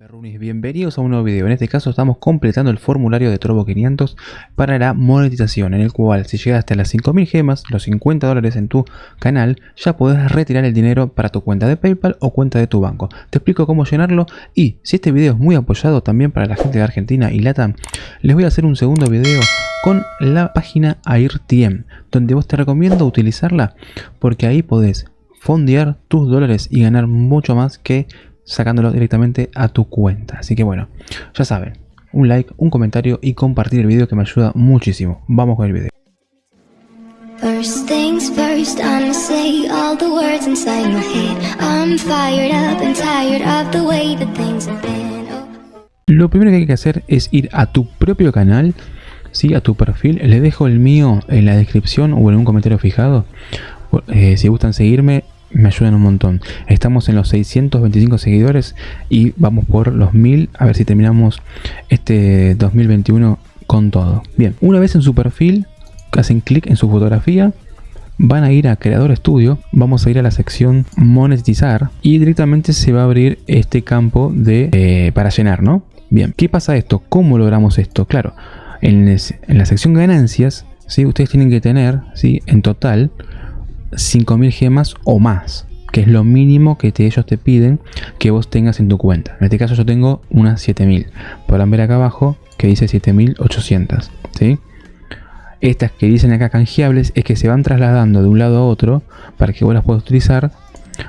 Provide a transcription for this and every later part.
Perrunis, bienvenidos a un nuevo video. En este caso estamos completando el formulario de Trovo 500 para la monetización, en el cual si llegas hasta las 5000 gemas, los 50 dólares en tu canal, ya podrás retirar el dinero para tu cuenta de Paypal o cuenta de tu banco. Te explico cómo llenarlo y si este video es muy apoyado también para la gente de Argentina y Latam, les voy a hacer un segundo video con la página AirTM, donde vos te recomiendo utilizarla porque ahí podés fondear tus dólares y ganar mucho más que sacándolo directamente a tu cuenta. Así que bueno, ya saben, un like, un comentario y compartir el video que me ayuda muchísimo. Vamos con el video. First things first, I'ma say all the words inside my head. I'm fired up and tired of the way that things have been. Lo primero que hay que hacer es ir a tu propio canal, ¿sí? a tu perfil. Les dejo el mío en la descripción o en un comentario fijado. Eh, si gustan seguirme, me ayudan un montón. Estamos en los 625 seguidores y vamos por los 1000 a ver si terminamos este 2021 con todo. Bien, una vez en su perfil, hacen clic en su fotografía, van a ir a Creador Studio, vamos a ir a la sección Monetizar y directamente se va a abrir este campo de eh, para llenar, ¿no? Bien, ¿qué pasa esto? ¿Cómo logramos esto? Claro, en, la sección Ganancias, ¿sí? ustedes tienen que tener ¿sí? en total 5000 gemas o más que es lo mínimo que ellos te piden que vos tengas en tu cuenta. En este caso yo tengo unas 7000. Podrán ver acá abajo que dice 7800. ¿sí? Estas que dicen acá canjeables es que se van trasladando de un lado a otro para que vos las puedas utilizar.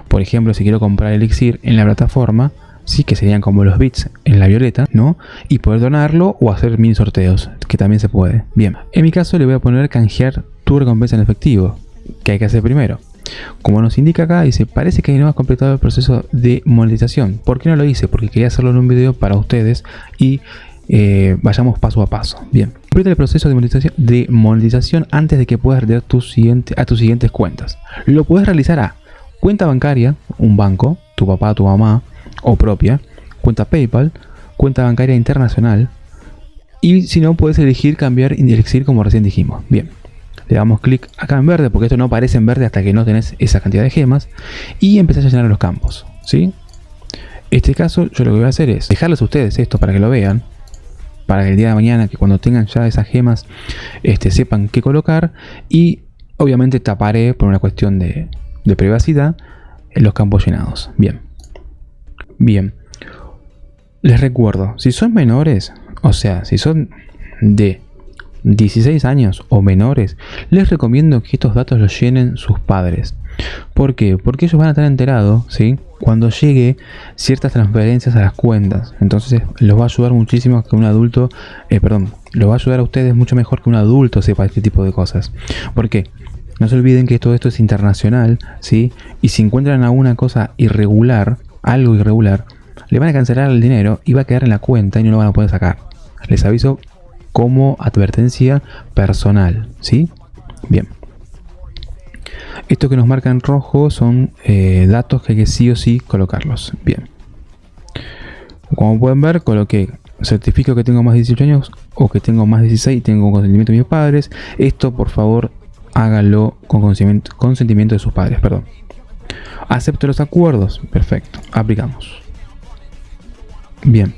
Por ejemplo, si quiero comprar elixir en la plataforma, sí que serían como los bits en la violeta, ¿no? Y poder donarlo o hacer mini sorteos, que también se puede. Bien, en mi caso le voy a poner canjear tu recompensa en efectivo que hay que hacer primero. Como nos indica acá, dice, parece que no has completado el proceso de monetización. ¿Por qué no lo hice? Porque quería hacerlo en un video para ustedes y eh, vayamos paso a paso. Bien, completa el proceso de monetización, de monetización antes de que puedas retirar tu siguiente, a tus siguientes cuentas. Lo puedes realizar a cuenta bancaria, un banco, tu papá, tu mamá o propia, cuenta PayPal, cuenta bancaria internacional y si no puedes elegir cambiar y elegir como recién dijimos. Bien, le damos clic acá en verde porque esto no aparece en verde hasta que no tenés esa cantidad de gemas y empezás a llenar los campos ¿sí? este caso yo lo que voy a hacer es dejarles a ustedes esto para que lo vean para que el día de mañana que cuando tengan ya esas gemas este, sepan qué colocar y obviamente taparé por una cuestión de, de privacidad los campos llenados. Bien. Bien. Les recuerdo si son menores o sea si son de 16 años o menores, les recomiendo que estos datos los llenen sus padres. ¿Por qué? Porque ellos van a estar enterados, ¿sí? Cuando llegue ciertas transferencias a las cuentas. Entonces los va a ayudar muchísimo que un adulto, eh, perdón, los va a ayudar a ustedes mucho mejor que un adulto sepa este tipo de cosas. ¿Por qué? No se olviden que todo esto es internacional, ¿sí? Y si encuentran alguna cosa irregular, algo irregular, le van a cancelar el dinero y va a quedar en la cuenta y no lo van a poder sacar. Les aviso como advertencia personal, ¿sí? Bien. Esto que nos marca en rojo son eh, datos que hay que sí o sí colocarlos. Bien. Como pueden ver, coloqué certifico que tengo más de 18 años o que tengo más de 16 y tengo consentimiento de mis padres. Esto, por favor, hágalo con consentimiento, de sus padres. Perdón. Acepto los acuerdos. Perfecto. Aplicamos. Bien.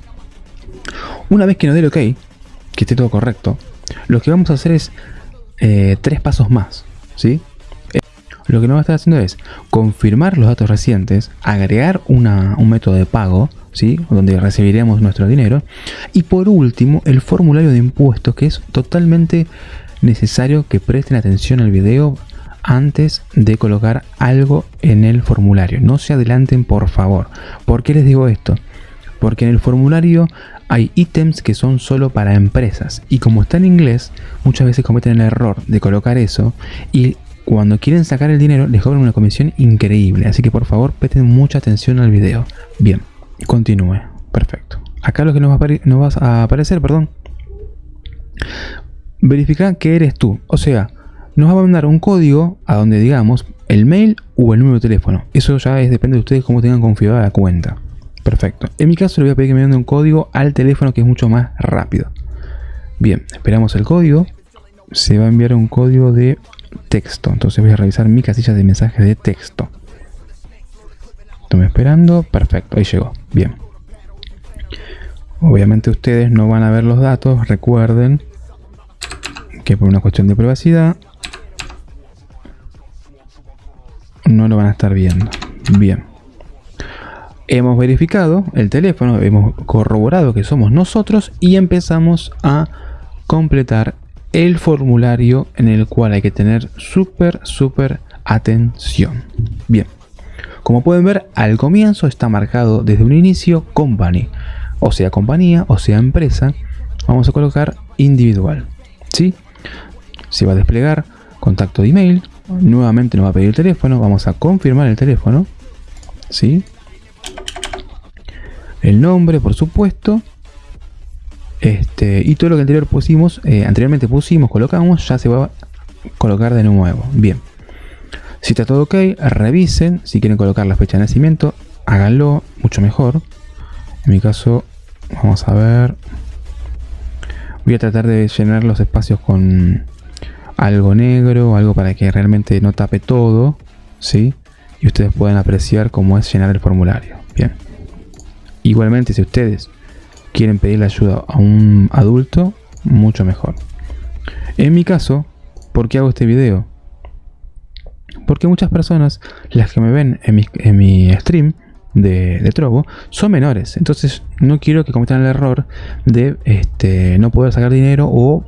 Una vez que nos dé el OK, que esté todo correcto, lo que vamos a hacer es eh, tres pasos más. ¿sí? Eh, lo que nos va a estar haciendo es confirmar los datos recientes, agregar una, un método de pago, ¿sí? donde recibiremos nuestro dinero, y por último el formulario de impuestos, que es totalmente necesario que presten atención al video antes de colocar algo en el formulario. No se adelanten por favor. ¿Por qué les digo esto? Porque en el formulario hay ítems que son solo para empresas y como está en inglés, muchas veces cometen el error de colocar eso y cuando quieren sacar el dinero les cobran una comisión increíble, así que por favor presten mucha atención al video. Bien, continúe, perfecto. Acá lo que nos va a, aparecer, perdón, verifica que eres tú, o sea, nos va a mandar un código a donde digamos el mail o el número de teléfono. Eso ya es, depende de ustedes cómo tengan configurada la cuenta. Perfecto. En mi caso le voy a pedir que me mande un código al teléfono que es mucho más rápido. Bien, esperamos el código. Se va a enviar un código de texto. Entonces voy a revisar mi casilla de mensajes de texto. Estoy esperando. Perfecto, ahí llegó. Bien. Obviamente ustedes no van a ver los datos, recuerden que por una cuestión de privacidad no lo van a estar viendo. Bien. Hemos verificado el teléfono, hemos corroborado que somos nosotros y empezamos a completar el formulario en el cual hay que tener súper, súper atención. Bien. Como pueden ver, al comienzo está marcado desde un inicio company, o sea compañía, o sea empresa. Vamos a colocar individual. ¿sí? Se va a desplegar contacto de email, nuevamente nos va a pedir el teléfono, vamos a confirmar el teléfono, ¿sí? El nombre, por supuesto, este, y todo lo que anterior pusimos, eh, anteriormente pusimos, colocamos, ya se va a colocar de nuevo. Bien. Si está todo ok, revisen. Si quieren colocar la fecha de nacimiento, háganlo mucho mejor. En mi caso, vamos a ver. Voy a tratar de llenar los espacios con algo negro, algo para que realmente no tape todo, ¿sí? Y ustedes puedan apreciar cómo es llenar el formulario. Bien. Igualmente, si ustedes quieren pedirle ayuda a un adulto, mucho mejor. En mi caso, ¿por qué hago este video? Porque muchas personas, las que me ven en mi, stream de, de, Trovo, son menores. Entonces no quiero que cometan el error de este, no poder sacar dinero o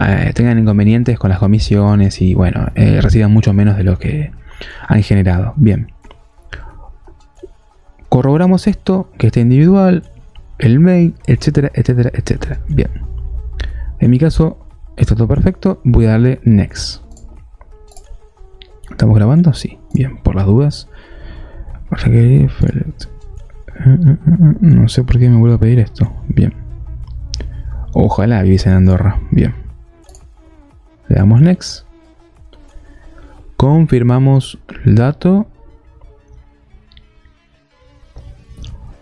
eh, tengan inconvenientes con las comisiones y bueno, eh, reciban mucho menos de lo que han generado. Bien. Corroboramos esto, que esté individual, el mail, etcétera, etcétera, etcétera. Bien. En mi caso, está todo perfecto. Voy a darle Next. ¿Estamos grabando? Sí. Bien, por las dudas. No sé por qué me vuelvo a pedir esto. Bien. Ojalá viviese en Andorra. Bien. Le damos next. Confirmamos el dato.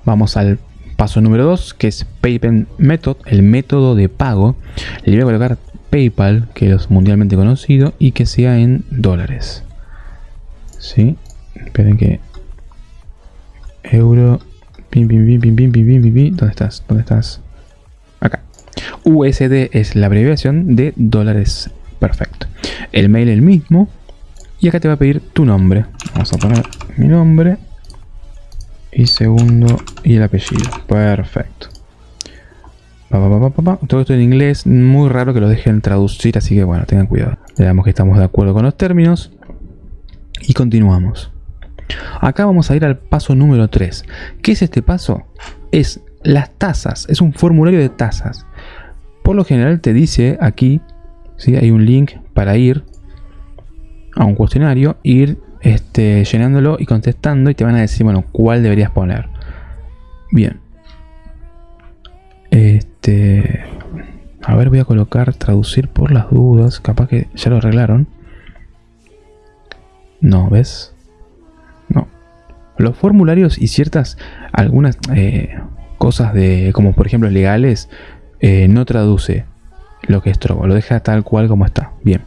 Vamos al paso número 2, que es Payment Method, el método de pago. Le voy a colocar PayPal, que es mundialmente conocido, y que sea en dólares. ¿Sí? Esperen que... Euro... ¿Dónde estás? ¿Dónde estás? Acá. USD es la abreviación de dólares Perfecto. El mail el mismo. Y acá te va a pedir tu nombre. Vamos a poner mi nombre. Y segundo y el apellido. Perfecto. Todo esto en inglés. Muy raro que lo dejen traducir. Así que bueno, tengan cuidado. Le damos que estamos de acuerdo con los términos. Y continuamos. Acá vamos a ir al paso número 3. ¿Qué es este paso? Es las tasas. Es un formulario de tasas. Por lo general te dice aquí hay un link para ir a un cuestionario, ir este, llenándolo y contestando y te van a decir, bueno, cuál deberías poner. Bien. Este, a ver, voy a colocar traducir por las dudas. Capaz que ya lo arreglaron. No, ¿ves? No. Los formularios y ciertas, algunas eh, cosas de, como por ejemplo legales, eh, no traduce lo que es Trovo, lo deja tal cual como está. Bien,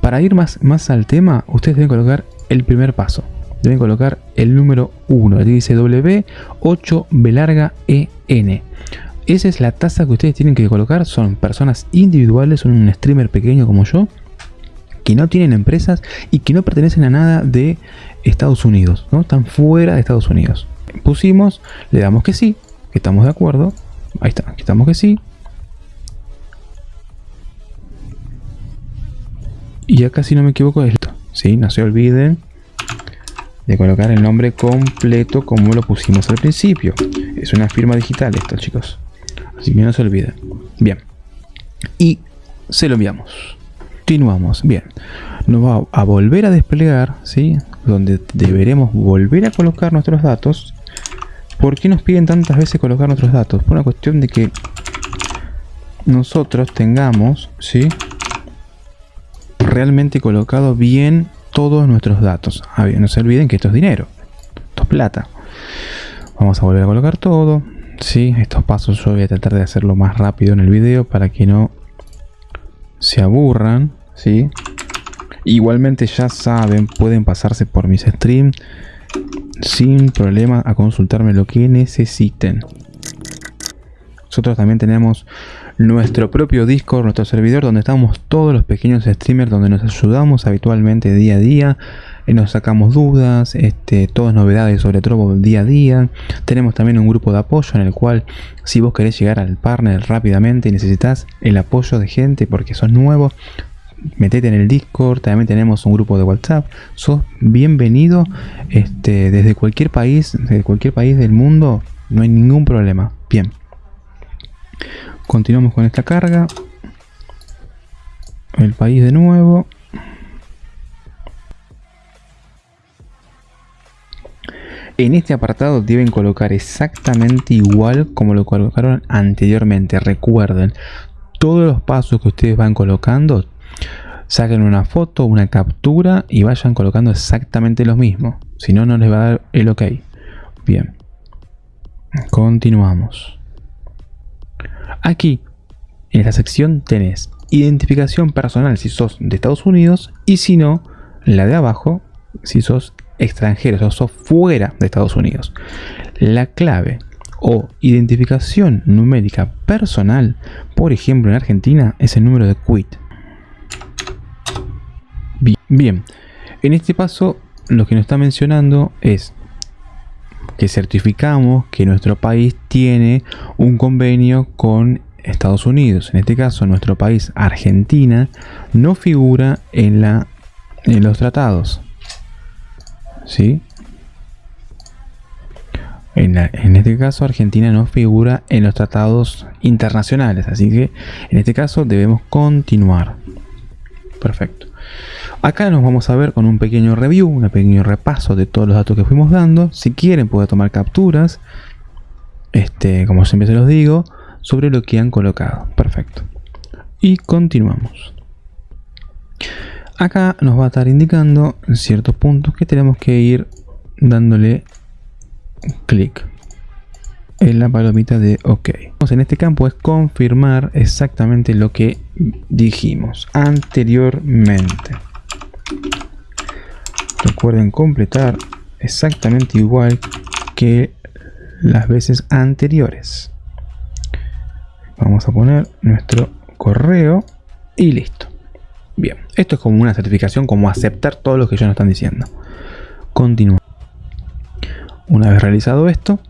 para ir más, más al tema, ustedes deben colocar el primer paso. Deben colocar el número 1, aquí dice W8 B larga EN. Esa es la tasa que ustedes tienen que colocar, son personas individuales, son un streamer pequeño como yo, que no tienen empresas y que no pertenecen a nada de Estados Unidos, ¿no? Están fuera de Estados Unidos. Pusimos, le damos que sí, que estamos de acuerdo, ahí está, que estamos que sí, Y acá si no me equivoco es esto. ¿Sí? No se olviden de colocar el nombre completo como lo pusimos al principio. Es una firma digital esto chicos. Así que no se olviden. Bien. Y se lo enviamos. Continuamos. Bien. Nos va a volver a desplegar, ¿sí? Donde deberemos volver a colocar nuestros datos. ¿Por qué nos piden tantas veces colocar nuestros datos? Por una cuestión de que nosotros tengamos, ¿sí? Realmente colocado bien todos nuestros datos. Ah, no se olviden que esto es dinero, esto es plata. Vamos a volver a colocar todo. Sí, estos pasos yo voy a tratar de hacerlo más rápido en el video para que no se aburran. ¿sí? Igualmente ya saben, pueden pasarse por mis streams sin problema a consultarme lo que necesiten. nosotros también tenemos nuestro propio Discord, nuestro servidor, donde estamos todos los pequeños streamers, donde nos ayudamos habitualmente día a día, y nos sacamos dudas, este, todas novedades sobre Trovo día a día. Tenemos también un grupo de apoyo en el cual si vos querés llegar al partner rápidamente y necesitas el apoyo de gente porque sos nuevo, metete en el Discord, también tenemos un grupo de WhatsApp, sos bienvenido este, desde cualquier país, desde cualquier país del mundo, no hay ningún problema. Bien. Continuamos con esta carga. El país de nuevo. En este apartado deben colocar exactamente igual como lo colocaron anteriormente. Recuerden, todos los pasos que ustedes van colocando, saquen una foto, una captura y vayan colocando exactamente lo mismo. Si no, no les va a dar el ok. Bien. Continuamos. Aquí, en esta sección tenés identificación personal si sos de Estados Unidos y si no, la de abajo si sos extranjero, o sos fuera de Estados Unidos. La clave o identificación numérica personal, por ejemplo en Argentina, es el número de quit. Bien, en este paso lo que nos está mencionando es que certificamos que nuestro país tiene un convenio con Estados Unidos. En este caso, nuestro país, Argentina, no figura en, la, en los tratados. ¿Sí? En, en, este caso, Argentina no figura en los tratados internacionales. Así que, en este caso, debemos continuar. Perfecto. Acá nos vamos a ver con un pequeño review, un pequeño repaso de todos los datos que fuimos dando. Si quieren pueden tomar capturas, este, como siempre se los digo, sobre lo que han colocado. Perfecto. Y continuamos. Acá nos va a estar indicando ciertos puntos que tenemos que ir dándole clic en la palomita de OK. En este campo es confirmar exactamente lo que dijimos anteriormente. Recuerden completar exactamente igual que las veces anteriores. Vamos a poner nuestro correo y listo. Bien, esto es como una certificación, como aceptar todo lo que ellos nos están diciendo. Continúa. Una vez realizado esto,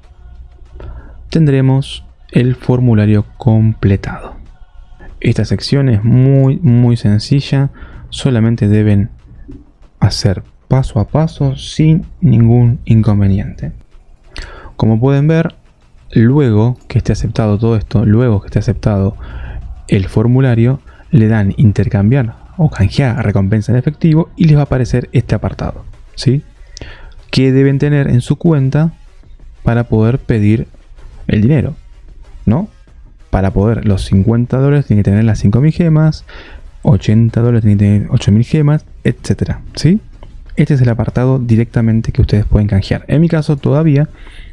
tendremos el formulario completado. Esta sección es muy muy sencilla, solamente deben hacer paso a paso sin ningún inconveniente. Como pueden ver, luego que esté aceptado todo esto, luego que esté aceptado el formulario, le dan intercambiar o canjear recompensa en efectivo y les va a aparecer este apartado. ¿sí? Que deben tener en su cuenta para poder pedir el dinero. ¿no? Para poder los 50 dólares tienen que tener las 5.000 gemas, 80 dólares tienen que tener 8.000 gemas, etcétera, ¿sí? Este es el apartado directamente que ustedes pueden canjear. En mi caso todavía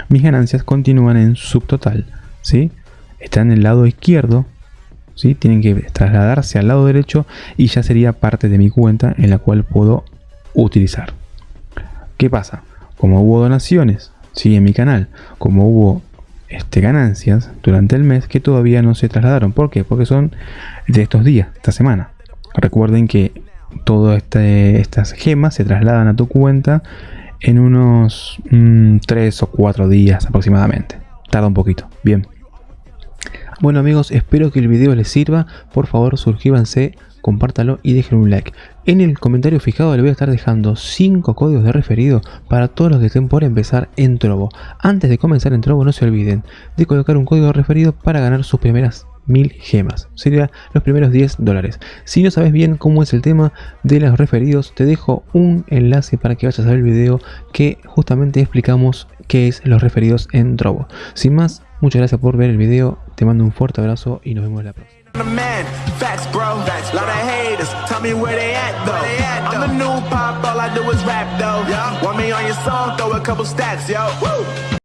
mis ganancias continúan en subtotal, ¿sí? Están en el lado izquierdo, ¿sí? Tienen que trasladarse al lado derecho y ya sería parte de mi cuenta en la cual puedo utilizar. ¿Qué pasa? Como hubo donaciones, ¿sí? En mi canal, como hubo este, ganancias durante el mes que todavía no se trasladaron. ¿Por qué? Porque son de estos días, esta semana. Recuerden que todas este, estas gemas se trasladan a tu cuenta en unos 3 mm, o 4 días aproximadamente. Tarda un poquito. Bien. Bueno amigos, espero que el video les sirva. Por favor, suscríbanse compártalo y dejen un like. En el comentario fijado le voy a estar dejando 5 códigos de referido para todos los que estén por empezar en Trovo. Antes de comenzar en Trovo no se olviden de colocar un código de referido para ganar sus primeras 1000 gemas. Sería los primeros 10 dólares. Si no sabes bien cómo es el tema de los referidos, te dejo un enlace para que vayas a ver el video que justamente explicamos qué es los referidos en Trovo. Sin más, muchas gracias por ver el video, te mando un fuerte abrazo y nos vemos la próxima. The man, facts, bro. Facts, Lot of haters, tell me where they at though. They at, though. I'm a new pop, all I do is rap though. Yeah. Want me on your song? Throw a couple stacks, yo. Woo.